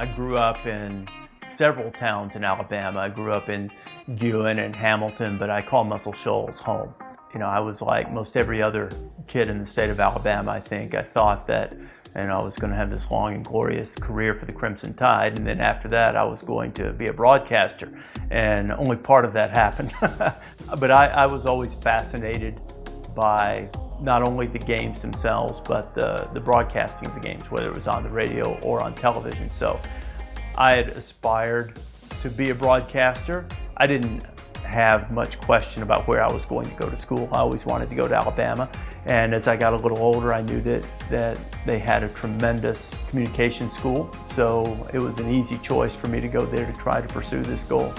I grew up in several towns in Alabama. I grew up in Guin and Hamilton, but I call Muscle Shoals home. You know, I was like most every other kid in the state of Alabama, I think. I thought that and I was going to have this long and glorious career for the Crimson Tide. And then after that, I was going to be a broadcaster. And only part of that happened. but I, I, was always fascinated by not only the games themselves, but the, the broadcasting of the games, whether it was on the radio or on television. So I had aspired to be a broadcaster. I didn't have much question about where I was going to go to school. I always wanted to go to Alabama. And as I got a little older, I knew that, that they had a tremendous communication school. So it was an easy choice for me to go there to try to pursue this goal.